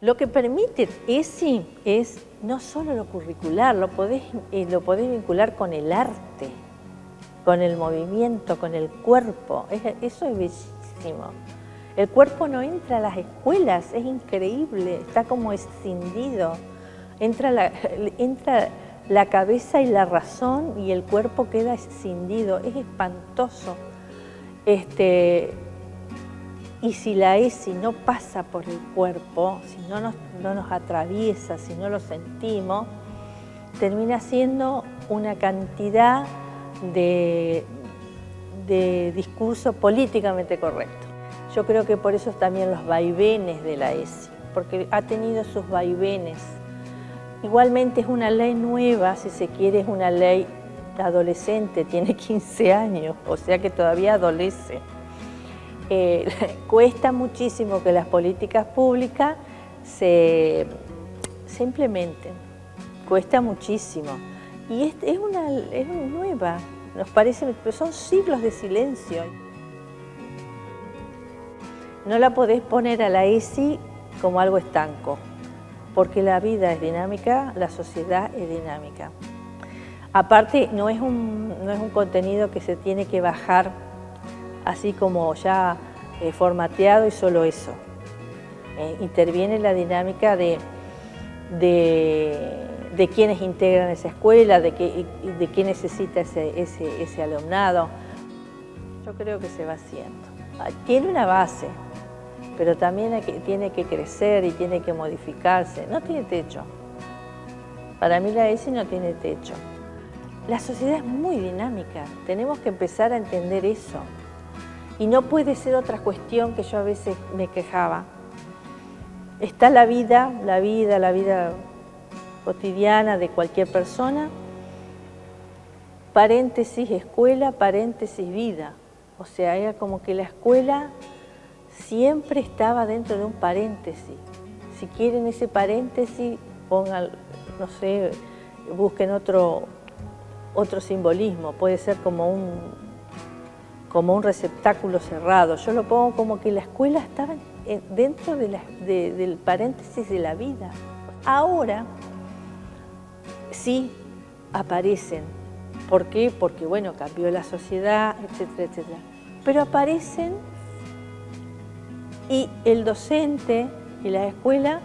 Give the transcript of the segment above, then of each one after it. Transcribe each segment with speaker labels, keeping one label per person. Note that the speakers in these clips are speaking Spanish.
Speaker 1: Lo que permite ESI es no solo lo curricular, lo podés, eh, lo podés vincular con el arte, con el movimiento, con el cuerpo. eso es bellísimo. El cuerpo no entra a las escuelas, es increíble, está como escindido. Entra la, entra la cabeza y la razón y el cuerpo queda escindido, es espantoso. Este, y si la ESI no pasa por el cuerpo, si no nos, no nos atraviesa, si no lo sentimos, termina siendo una cantidad de, de discurso políticamente correcto. Yo creo que por eso también los vaivenes de la ESI, porque ha tenido sus vaivenes. Igualmente es una ley nueva, si se quiere es una ley adolescente, tiene 15 años, o sea que todavía adolece. Eh, cuesta muchísimo que las políticas públicas se, implementen, cuesta muchísimo. Y es, es, una, es nueva, nos parece, pero son siglos de silencio. No la podés poner a la ESI como algo estanco, porque la vida es dinámica, la sociedad es dinámica. Aparte, no es un, no es un contenido que se tiene que bajar así como ya eh, formateado y solo eso. Eh, interviene la dinámica de, de, quienes integran esa escuela, de, qué, de qué necesita ese, ese, ese alumnado. Yo creo que se va haciendo. Ah, tiene una base, pero también tiene que crecer y tiene que modificarse. No tiene techo. Para mí la ESI no tiene techo. La sociedad es muy dinámica, tenemos que empezar a entender eso. Y no puede ser otra cuestión que yo a veces me quejaba. Está la vida, la vida, la vida cotidiana de cualquier persona, paréntesis escuela, paréntesis vida. O sea, era como que la escuela siempre estaba dentro de un paréntesis. Si quieren ese paréntesis, pongan, no sé, busquen otro, otro simbolismo. Puede ser como un como un receptáculo cerrado. Yo lo pongo como que la escuela estaba dentro del paréntesis de la vida. Ahora sí aparecen. ¿Por qué? Porque, bueno, cambió la sociedad, etcétera, etcétera. Pero aparecen y el docente y la escuela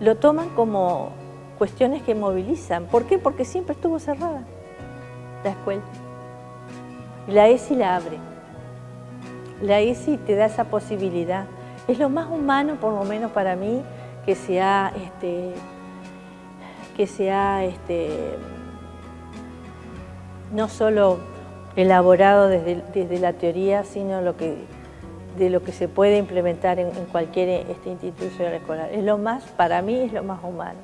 Speaker 1: lo toman como cuestiones que movilizan. ¿Por qué? Porque siempre estuvo cerrada la escuela. La ESI la abre. La ESI te da esa posibilidad. Es lo más humano, por lo menos para mí, que se ha, este, que se este, no solo elaborado desde, desde, la teoría, sino de lo que se puede implementar en, en cualquier este, institución escolar. Es lo más, para mí es lo más humano.